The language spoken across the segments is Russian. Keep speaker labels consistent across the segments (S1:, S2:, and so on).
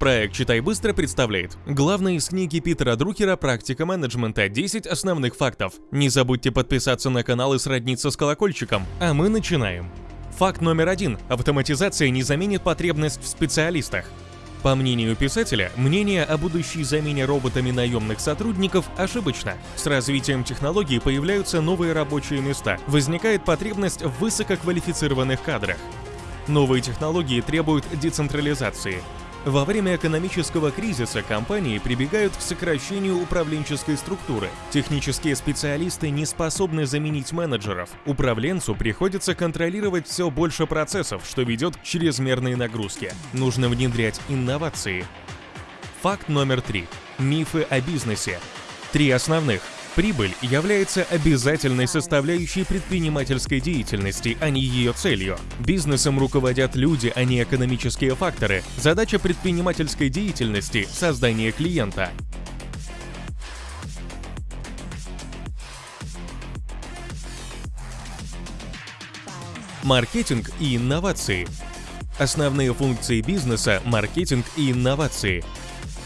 S1: Проект «Читай быстро» представляет главное из книги Питера Друкера «Практика менеджмента. 10 основных фактов». Не забудьте подписаться на канал и сродниться с колокольчиком. А мы начинаем. Факт номер один. Автоматизация не заменит потребность в специалистах. По мнению писателя, мнение о будущей замене роботами наемных сотрудников ошибочно. С развитием технологий появляются новые рабочие места, возникает потребность в высококвалифицированных кадрах. Новые технологии требуют децентрализации. Во время экономического кризиса компании прибегают к сокращению управленческой структуры. Технические специалисты не способны заменить менеджеров. Управленцу приходится контролировать все больше процессов, что ведет к чрезмерной нагрузке. Нужно внедрять инновации. Факт номер три. Мифы о бизнесе. Три основных. Прибыль является обязательной составляющей предпринимательской деятельности, а не ее целью. Бизнесом руководят люди, а не экономические факторы. Задача предпринимательской деятельности – создание клиента. Маркетинг и инновации. Основные функции бизнеса – маркетинг и инновации.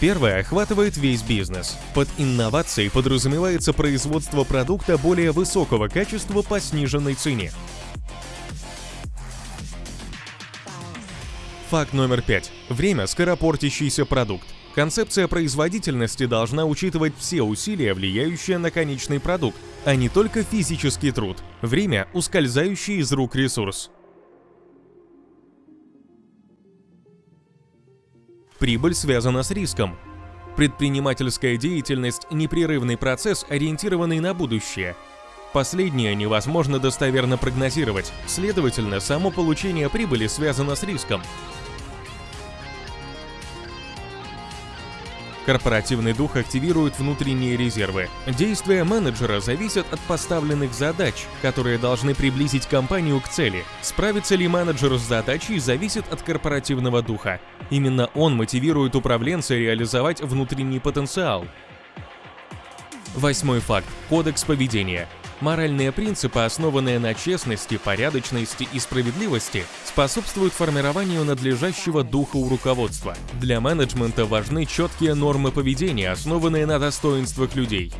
S1: Первое охватывает весь бизнес. Под инновацией подразумевается производство продукта более высокого качества по сниженной цене. Факт номер пять. Время – скоропортящийся продукт. Концепция производительности должна учитывать все усилия, влияющие на конечный продукт, а не только физический труд. Время – ускользающий из рук ресурс. Прибыль связана с риском. Предпринимательская деятельность – непрерывный процесс, ориентированный на будущее. Последнее невозможно достоверно прогнозировать, следовательно, само получение прибыли связано с риском. Корпоративный дух активирует внутренние резервы. Действия менеджера зависят от поставленных задач, которые должны приблизить компанию к цели. Справится ли менеджер с задачей, зависит от корпоративного духа. Именно он мотивирует управленца реализовать внутренний потенциал. Восьмой факт. Кодекс поведения. Моральные принципы, основанные на честности, порядочности и справедливости, способствуют формированию надлежащего духа у руководства. Для менеджмента важны четкие нормы поведения, основанные на достоинствах людей.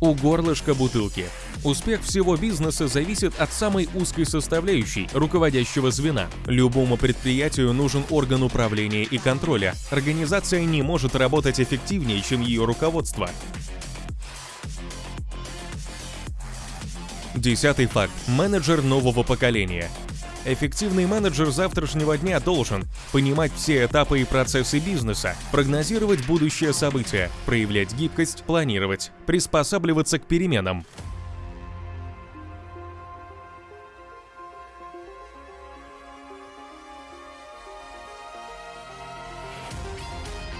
S1: У горлышка бутылки. Успех всего бизнеса зависит от самой узкой составляющей – руководящего звена. Любому предприятию нужен орган управления и контроля. Организация не может работать эффективнее, чем ее руководство. Десятый факт. Менеджер нового поколения. Эффективный менеджер завтрашнего дня должен понимать все этапы и процессы бизнеса, прогнозировать будущее события, проявлять гибкость, планировать, приспосабливаться к переменам,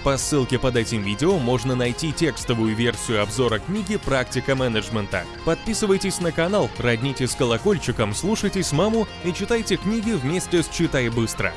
S1: По ссылке под этим видео можно найти текстовую версию обзора книги «Практика менеджмента». Подписывайтесь на канал, роднитесь с колокольчиком, слушайте с маму и читайте книги вместе с «Читай быстро».